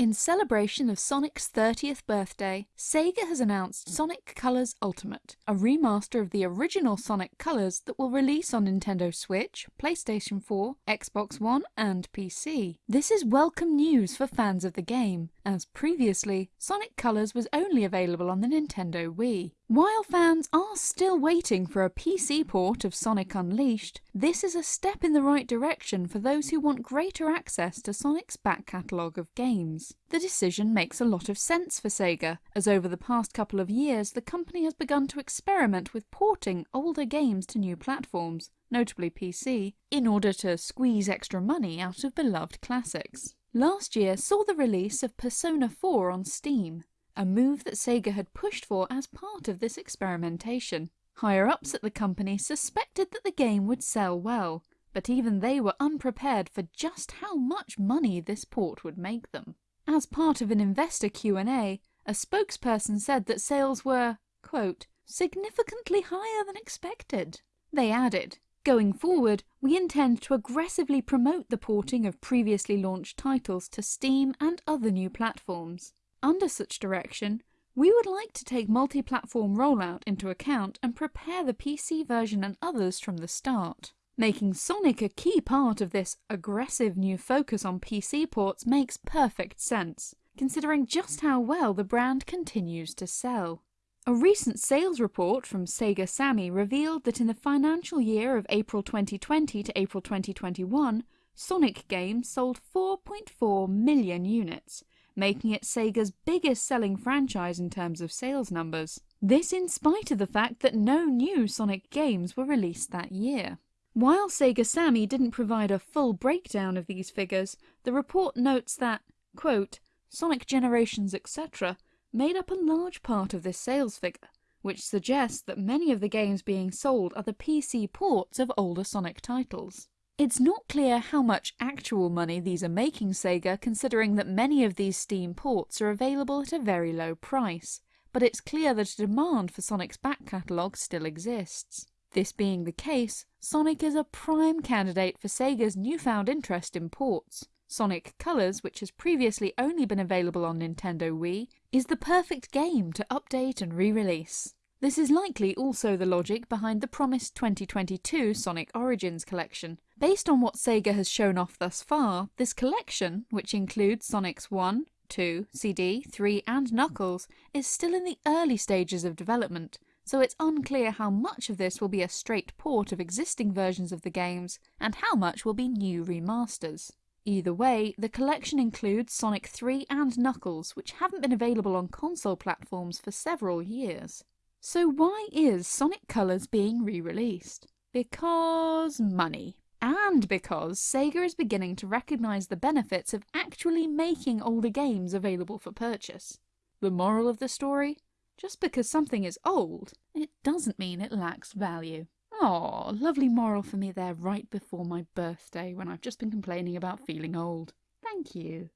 In celebration of Sonic's 30th birthday, Sega has announced Sonic Colors Ultimate, a remaster of the original Sonic Colors that will release on Nintendo Switch, PlayStation 4, Xbox One and PC. This is welcome news for fans of the game, as previously, Sonic Colors was only available on the Nintendo Wii. While fans are still waiting for a PC port of Sonic Unleashed, this is a step in the right direction for those who want greater access to Sonic's back catalogue of games. The decision makes a lot of sense for Sega, as over the past couple of years the company has begun to experiment with porting older games to new platforms, notably PC, in order to squeeze extra money out of beloved classics. Last year saw the release of Persona 4 on Steam, a move that Sega had pushed for as part of this experimentation. Higher-ups at the company suspected that the game would sell well, but even they were unprepared for just how much money this port would make them. As part of an investor Q&A, a spokesperson said that sales were, quote, significantly higher than expected. They added, Going forward, we intend to aggressively promote the porting of previously launched titles to Steam and other new platforms. Under such direction, we would like to take multi-platform rollout into account and prepare the PC version and others from the start. Making Sonic a key part of this aggressive new focus on PC ports makes perfect sense, considering just how well the brand continues to sell. A recent sales report from Sega Sammy revealed that in the financial year of April 2020 to April 2021, Sonic games sold 4.4 million units, making it Sega's biggest selling franchise in terms of sales numbers. This in spite of the fact that no new Sonic games were released that year. While Sega Sammy didn't provide a full breakdown of these figures, the report notes that, quote, Sonic Generations etc made up a large part of this sales figure, which suggests that many of the games being sold are the PC ports of older Sonic titles. It's not clear how much actual money these are making Sega considering that many of these Steam ports are available at a very low price, but it's clear that a demand for Sonic's back catalogue still exists. This being the case, Sonic is a prime candidate for Sega's newfound interest in ports, Sonic Colors, which has previously only been available on Nintendo Wii, is the perfect game to update and re-release. This is likely also the logic behind the promised 2022 Sonic Origins collection. Based on what Sega has shown off thus far, this collection, which includes Sonic's 1, 2, CD, 3 and Knuckles, is still in the early stages of development, so it's unclear how much of this will be a straight port of existing versions of the games, and how much will be new remasters. Either way, the collection includes Sonic 3 and Knuckles, which haven't been available on console platforms for several years. So why is Sonic Colors being re-released? Because money. And because Sega is beginning to recognise the benefits of actually making older games available for purchase. The moral of the story? Just because something is old, it doesn't mean it lacks value. Oh, lovely moral for me there right before my birthday when I've just been complaining about feeling old. Thank you.